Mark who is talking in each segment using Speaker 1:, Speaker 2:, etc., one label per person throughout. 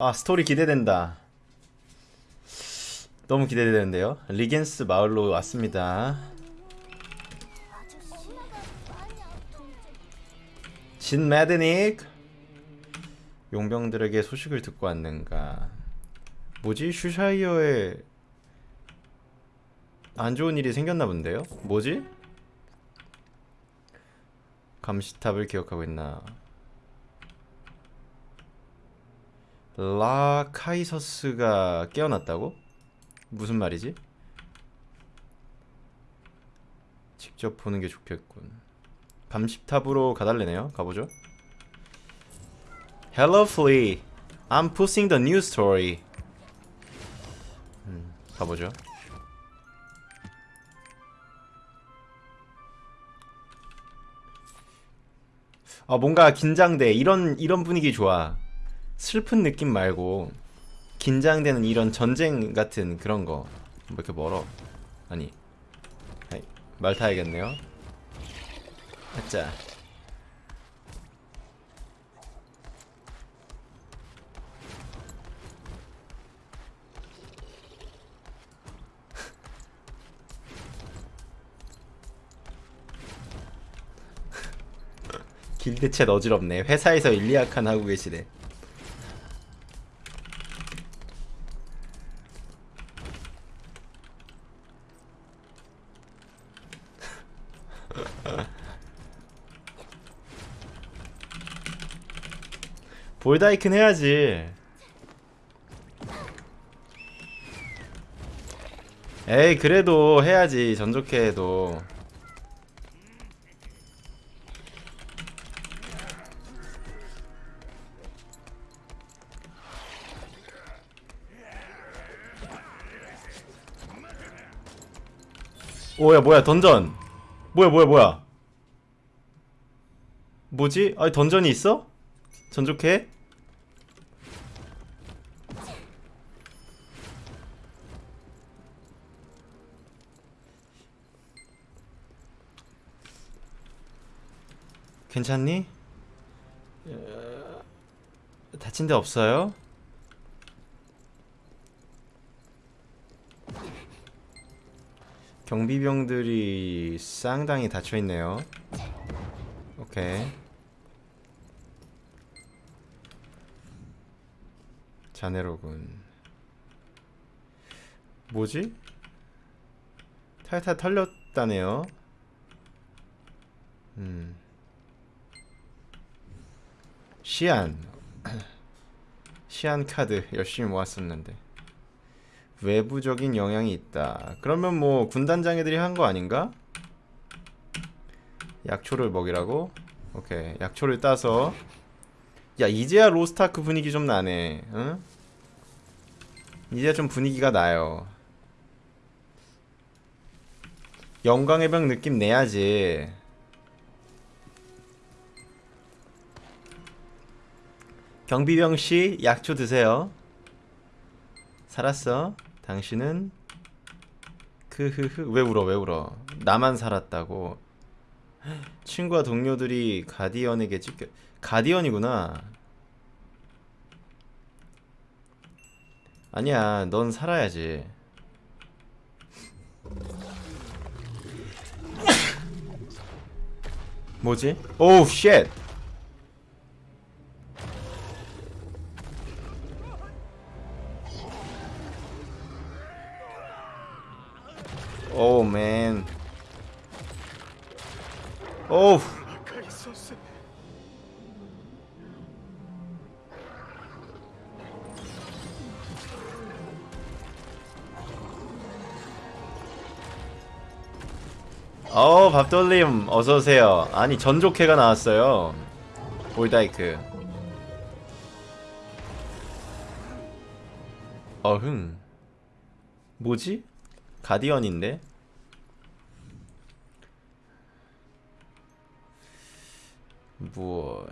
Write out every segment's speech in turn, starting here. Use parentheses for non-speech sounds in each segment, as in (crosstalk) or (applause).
Speaker 1: 아 스토리 기대된다. 너무 기대되는데요? 리겐스 마을로 왔습니다. 진 매드닉! 용병들에게 소식을 듣고 왔는가? 뭐지? 슈샤이어에 안 좋은 일이 생겼나 본데요? 뭐지? 감시탑을 기억하고 있나 라카이서스가 깨어났다고? 무슨 말이지? 직접 보는 게 좋겠군. 감식탑으로 가달래네요. 가보죠. Hello, Flea. I'm pushing the news story. 음, 가보죠. 아 뭔가 긴장돼. 이런 이런 분위기 좋아. 슬픈 느낌 말고 긴장되는 이런 전쟁 같은 그런 거. 뭐 이렇게 멀어? 아니. 말 타야겠네요. 가자. (laughs) 길드챗 어지럽네. 회사에서 일리아칸 하고 계시네. 볼다이큰 해야지. 에이 그래도 해야지 전 좋게 해도 오야 뭐야 던전 뭐야 뭐야 뭐야 뭐지? 아니 던전이 있어? 전 좋게 괜찮니? 어, 다친 데 없어요? 경비병들이 쌍당이 닫혀있네요 오케이 자네로군 뭐지? 탈탈 털렸다네요 음 시안. (clears throat) 시안 카드 열심히 모았었는데. 외부적인 영향이 있다. 그러면 뭐 군단장애들이 한 거 아닌가? 약초를 먹이라고? 오케이. 약초를 따서. 야 이제야 로스타크 분위기 좀 나네. 응? 이제야 좀 분위기가 나요. 영광의 병 느낌 내야지 경비병씨 약초 드세요. 살았어? 당신은? 크흐흐. 왜 울어 왜 울어? 나만 살았다고. 친구와 동료들이 가디언에게 찢겨 가디언이구나. 아니야 넌 살아야지. 뭐지? 오우 쉣 오우 맨 오우 어 밥돌림 어서오세요. 아니 전족회가 나왔어요. 볼다이크. 어흥. 뭐지? 가디언인데? 뭐.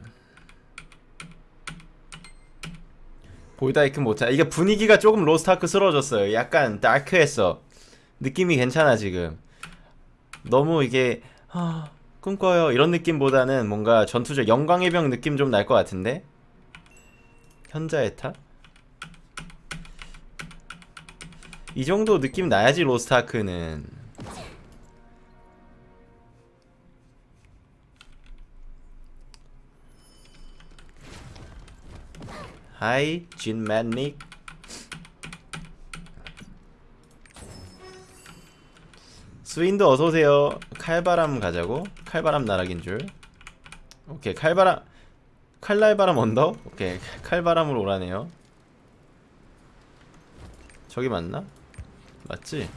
Speaker 1: 볼다이크 못해 이게 분위기가 조금 로스트아크스러워졌어요. 약간 다크했어. 느낌이 괜찮아 지금. 너무 이게 아, 꿈꿔요. 이런 느낌보다는 뭔가 전투적 영광의 병 느낌 좀 날 것 같은데? 현자의 타? 이 정도 느낌 나야지 로스트아크는. 하이 진맨닉 스윈도 어서오세요 칼바람 가자고? 칼바람 나락인 줄 오케이 칼바람 칼날바람 언덕? 오케이 칼바람으로 오라네요 저기 맞나? 맞지?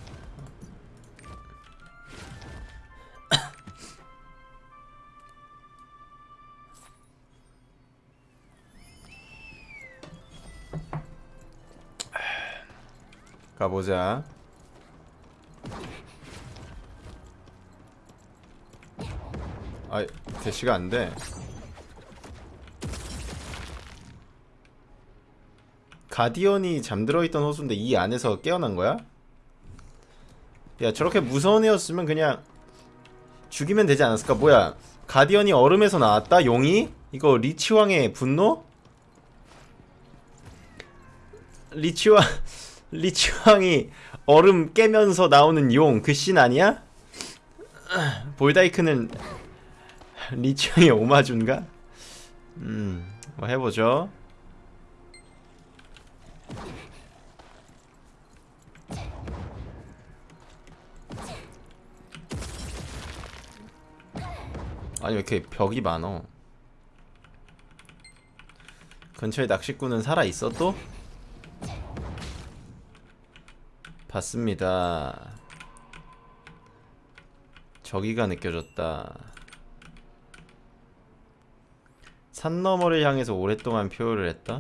Speaker 1: 가보자 아이 대시가 안돼 가디언이 잠들어 있던 호수인데 이 안에서 깨어난 거야? 야 저렇게 무서운 애였으면 그냥 죽이면 되지 않았을까? 뭐야 가디언이 얼음에서 나왔다? 용이? 이거 리치왕의 분노? 리치왕 리치왕이 얼음 깨면서 나오는 용 그 씬 아니야? 볼다이크는 리치왕의 오마주인가? 음, 뭐 해보죠. 아니 왜 이렇게 벽이 많어? 근처에 낚시꾼은 살아 있어 또? 봤습니다. 저기가 느껴졌다. 산 너머를 향해서 오랫동안 표효를 했다.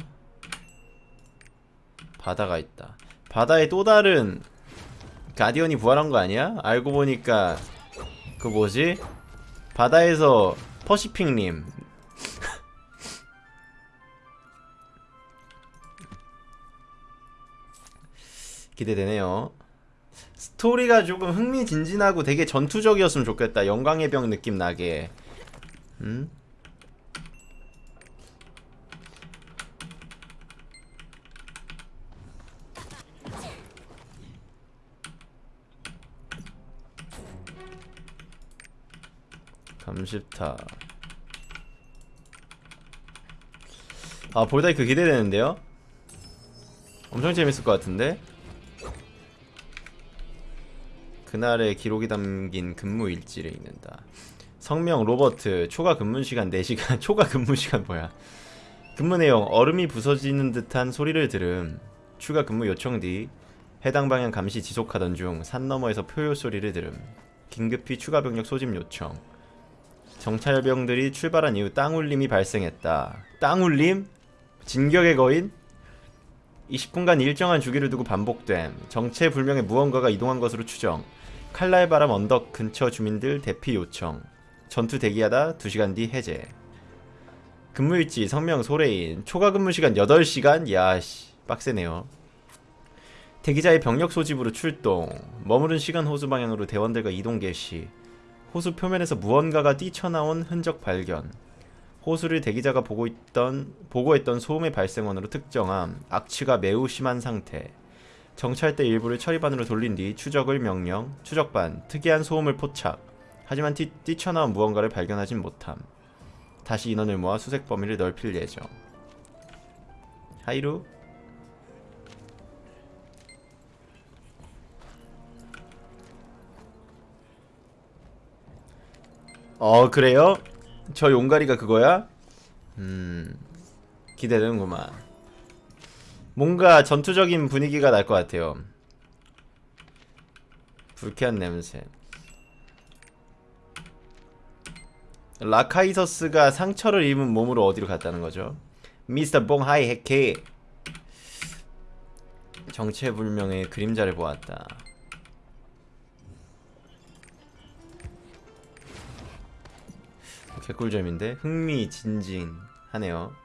Speaker 1: 바다가 있다. 바다에 또 다른 가디언이 부활한 거 아니야? 알고 보니까 그 뭐지? 바다에서 퍼시픽님 기대되네요. 스토리가 조금 흥미진진하고 되게 전투적이었으면 좋겠다. 영광의 병 느낌 나게. 음? 감십타 아 볼다이크 기대되는데요? 엄청 재밌을 것 같은데? 그날의 기록이 담긴 근무 일지를 읽는다 성명 로버트 초과 근무 시간 4시간 (laughs) 초과 근무 시간 뭐야 근무 내용 얼음이 부서지는 듯한 소리를 들음 추가 근무 요청 뒤 해당 방향 감시 지속하던 중 산 너머에서 표요 소리를 들음 긴급히 추가 병력 소집 요청 정찰병들이 출발한 이후 땅울림이 발생했다. 땅울림? 진격의 거인? 20분간 일정한 주기를 두고 반복됨. 정체불명의 무언가가 이동한 것으로 추정. 칼날 바람 언덕 근처 주민들 대피 요청. 전투 대기하다 2시간 뒤 해제. 근무일지 성명 소레인. 초과 근무 시간 8시간? 야씨 빡세네요. 대기자의 병력 소집으로 출동. 머무른 시간 호수 방향으로 대원들과 이동 개시. 호수 표면에서 무언가가 뛰쳐나온 흔적 발견. 호수를 대기자가 보고 있던 보고했던 소음의 발생원으로 특정함. 악취가 매우 심한 상태. 정찰대 일부를 처리반으로 돌린 뒤 추적을 명령. 추적반 특이한 소음을 포착. 하지만 뛰, 뛰쳐나온 무언가를 발견하진 못함. 다시 인원을 모아 수색 범위를 넓힐 예정. 하이루 어 그래요? 저 용가리가 그거야? 음 기대되는구만 뭔가 전투적인 분위기가 날 것 같아요. 불쾌한 냄새. 라카이서스가 상처를 입은 몸으로 어디로 갔다는 거죠? 미스터 봉하이 해케. 정체불명의 그림자를 보았다. 개꿀잼인데? 흥미진진하네요.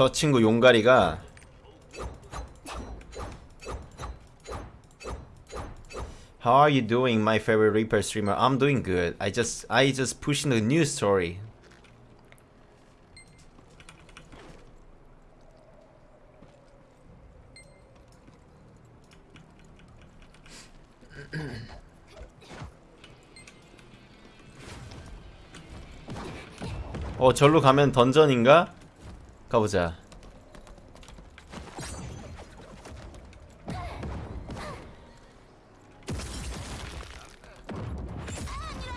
Speaker 1: 저 친구 용가리가 How are you doing, my favorite Reaper streamer? I'm doing good. I just I just pushing the news story. 어 절로 가면 던전인가? 가보자.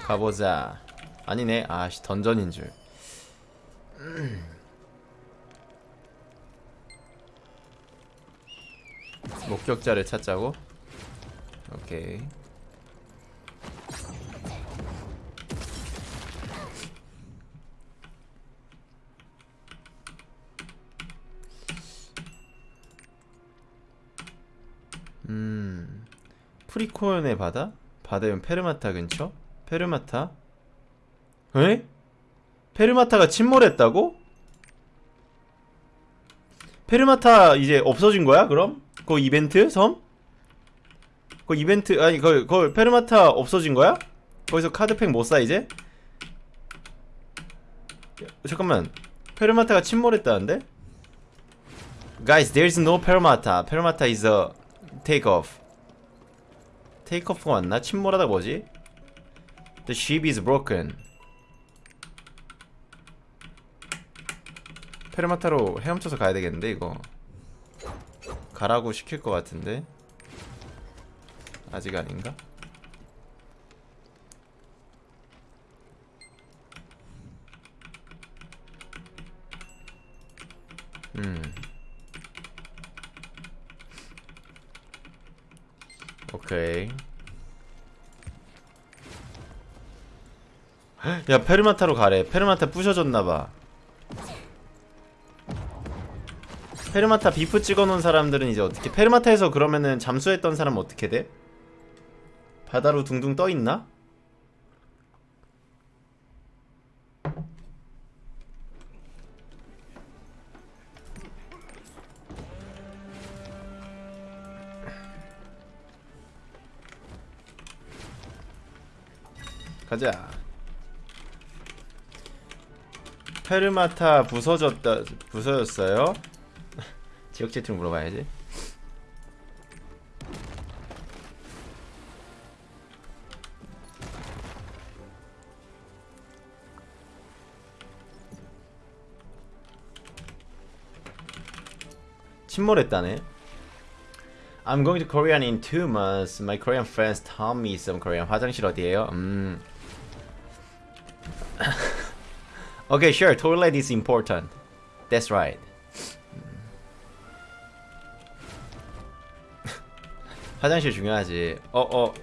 Speaker 1: 가보자. 아니네. 아씨 던전인 줄. 목격자를 찾자고. 오케이. 음. 프리코연의 바다? 바다면 페르마타 근처? 페르마타? 에? 페르마타가 침몰했다고? 페르마타 이제 없어진 거야 그럼? 그 이벤트 섬? 그 이벤트 아니 그, 그 페르마타 없어진 거야? 거기서 카드팩 못 사 이제? 야, 잠깐만 페르마타가 침몰했다는데? Guys, there's no 페르마타. 페르마타 is a take off. take off가 맞나? 침몰하다 뭐지? The ship is broken. 페르마타로 헤엄쳐서 가야 되겠는데 이거 가라고 시킬 것 같은데 아직 아닌가? 음 오케이 야 페르마타로 가래 페르마타 부셔졌나봐 페르마타 비프 찍어놓은 사람들은 이제 어떻게 페르마타에서 그러면은 잠수했던 사람 어떻게 돼? 바다로 둥둥 떠있나? 가자 페르마타 부서졌다 부서졌어요? 지역 채팅 물어봐야지. 침몰했다네. I'm going to Korean in two months. My Korean friends taught me some Korean. 화장실 어디에요? 음. Okay, sure. Toilet is important. That's right. 화장실 중요하지. 어, 어.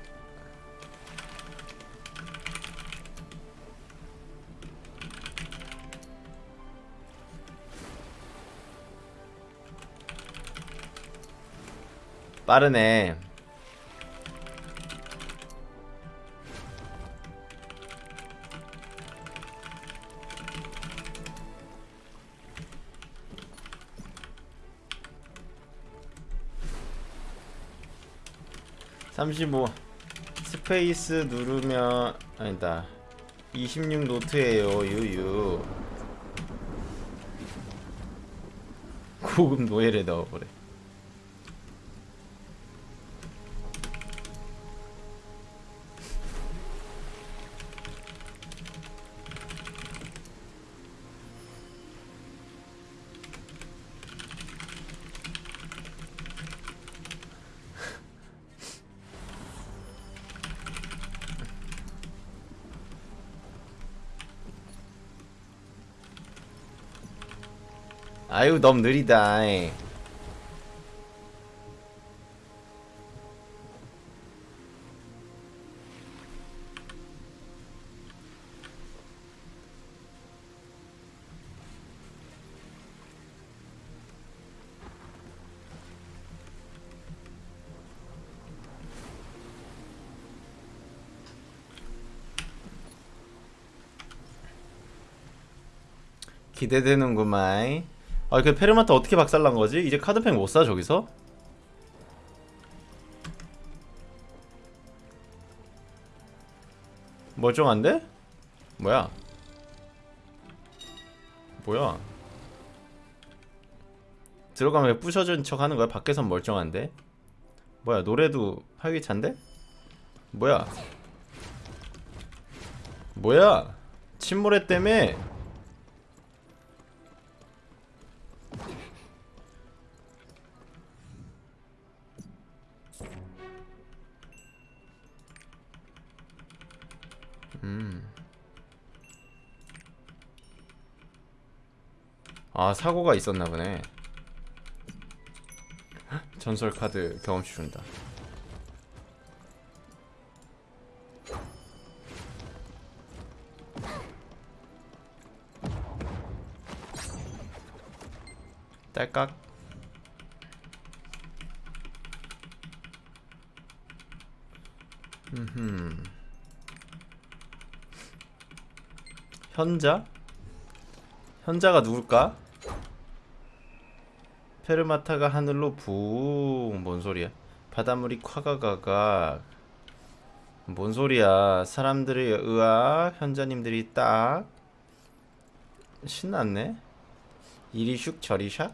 Speaker 1: 빠르네. 삼십오. 스페이스 누르면 아니다. 26 노트에요. 유유. 고급 노예를 넣어보래 아유 너무 느리다 이. 기대되는구만 아, 그 페르마타 어떻게 박살난 거지? 이제 카드팩 못 사, 저기서? 멀쩡한데? 뭐야? 뭐야? 들어가면 왜 부셔진 척 하는 거야? 밖에선 멀쩡한데? 뭐야 노래도 활기찬데? 뭐야? 뭐야? 침몰했 때문에 아 사고가 있었나 보네. 헉, 전설 카드 경험치 준다. 딸깍. 음 현자? 현자가 누굴까? 페르마타가 하늘로 붕. 뭔 소리야? 바닷물이 콱가가가. 뭔 소리야? 사람들의 의학, 현자님들이 딱. 신났네? 이리 슉 저리 샥?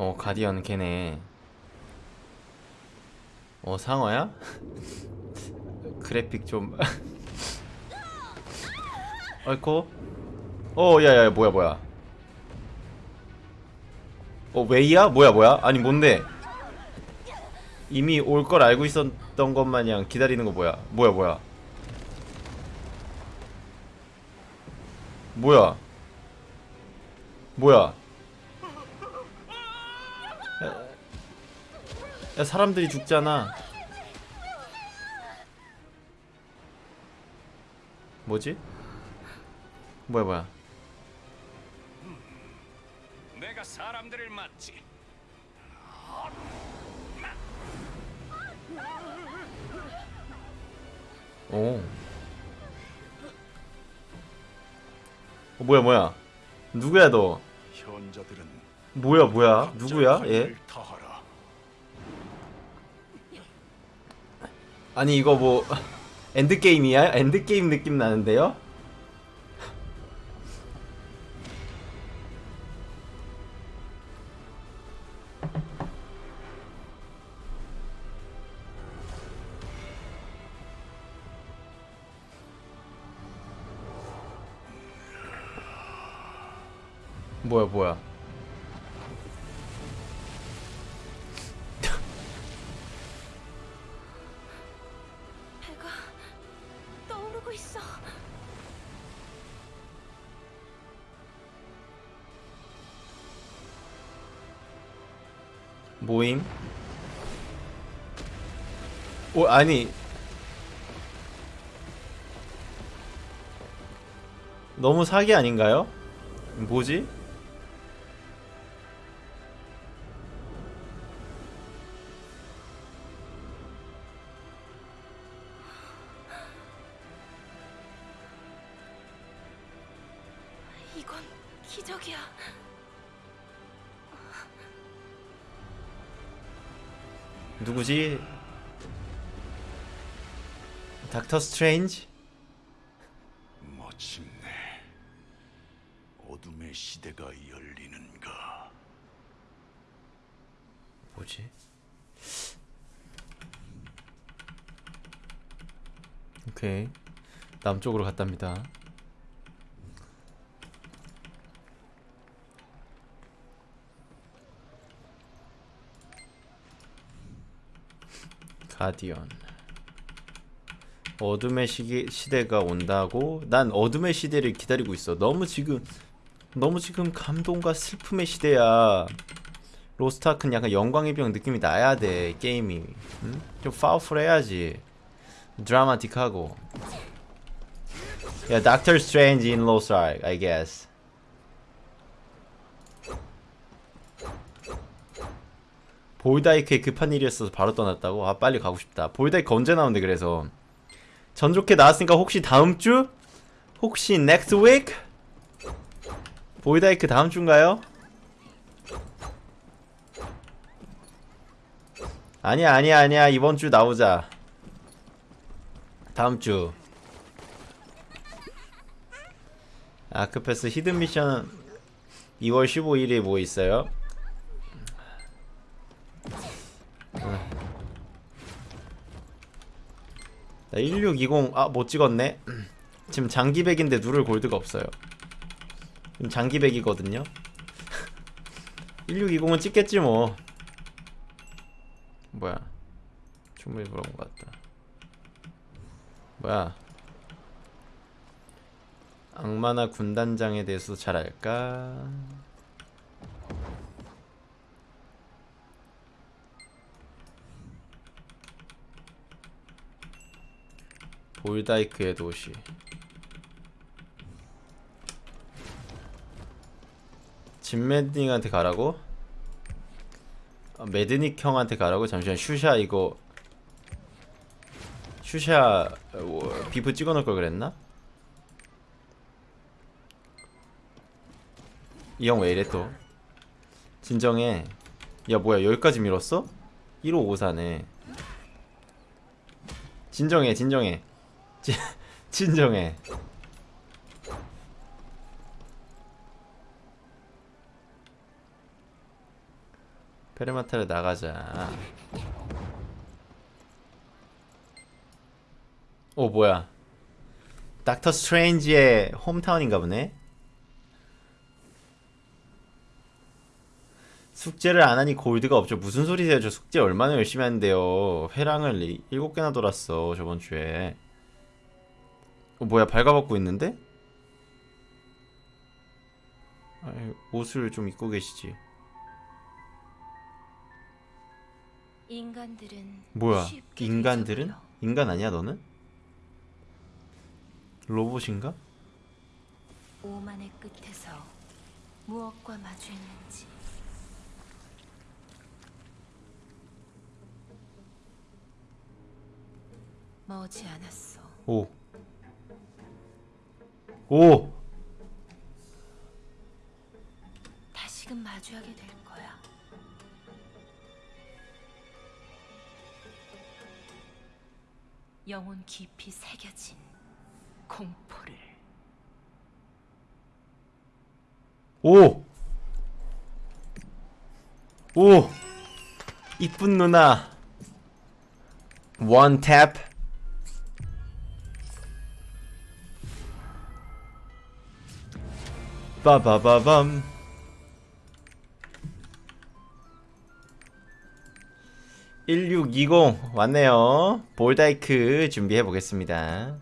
Speaker 1: 어 가디언 걔네. 어 상어야? (laughs) 그래픽 좀. (laughs) 어이코. 어 야야 뭐야 뭐야. 어 웨이야? 뭐야 뭐야? 아니 뭔데? 이미 올 걸 알고 있었던 것 마냥 기다리는 거 뭐야? 뭐야 뭐야? 뭐야? 뭐야? 야, 야 사람들이 죽잖아. 뭐지? 뭐야 뭐야?
Speaker 2: 내가 사람들을 맞지.
Speaker 1: 오. 어, 뭐야 뭐야? 누구야 너? 뭐야 뭐야? 누구야? 얘? 아니 이거 뭐 (laughs) 엔드 게임이야? 엔드 게임 느낌 나는데요? 모임? 오 아니 너무 사기 아닌가요? 뭐지?
Speaker 3: 이건 기적이야.
Speaker 1: 누구지? 닥터 스트레인지?
Speaker 2: 마침내 어둠의 시대가 열리는가.
Speaker 1: 뭐지? 오케이 남쪽으로 갔답니다 가디언. 어둠의 시기, 시대가 온다고? 난 어둠의 시대를 기다리고 있어. 너무 지금 너무 지금 감동과 슬픔의 시대야. 로스트아크는 약간 영광의 병 느낌이 나야 돼 게임이. 응? 좀 powerful해야지. 드라마틱하고. in 로스트 아크 I guess 볼다이크에 급한 일이 있어서 바로 떠났다고? 아 빨리 가고 싶다 볼다이크 언제 나오는데 그래서 전 좋게 나왔으니까 혹시 다음 주? 혹시 next week? 볼다이크 다음 주인가요? 아니야 아니야 아니야 이번 주 나오자 다음 주 아크패스 히든 미션 2월 15일에 뭐 있어요? 1620, 아, 못 찍었네? 지금 장기백인데 누를 골드가 없어요. 지금 장기백이거든요? (laughs) 1620은 찍겠지 뭐. 뭐야. 충분히 물어본 것 같다. 뭐야. 악마나 군단장에 대해서 잘 알까? 볼다이크의 도시 진매딩한테 가라고? 아, 매드닉 형한테 가라고? 잠시만 슈샤 이거 슈샤 어, 비프 찍어놓을 걸 그랬나? 이 형 왜 이래 또 진정해 야 뭐야 여기까지 밀었어? 1554네 진정해 진정해 진, 진정해 페르마타를 나가자. 오 뭐야. 닥터 스트레인지의 홈타운인가 보네? 숙제를 안 하니 골드가 없죠. 무슨 소리세요? 저 숙제 얼마나 열심히 하는데요. 회랑을 이- 일곱 개나 돌았어 저번 주에 어 뭐야 발가벗고 있는데? 아이, 옷을 좀 입고 계시지
Speaker 3: 인간들은
Speaker 1: 뭐야 인간들은? 인간 아니야 너는? 로봇인가?
Speaker 3: 오만의 끝에서 무엇과 마주했는지 머지 않았어.
Speaker 1: 오. 오!
Speaker 3: 다시금 마주하게 될 거야. 영혼 깊이 새겨진 공포를.
Speaker 1: 오! 오! 이쁜 누나. 원 탭. 빠바바밤. 1620 왔네요. 볼다이크 준비해 보겠습니다.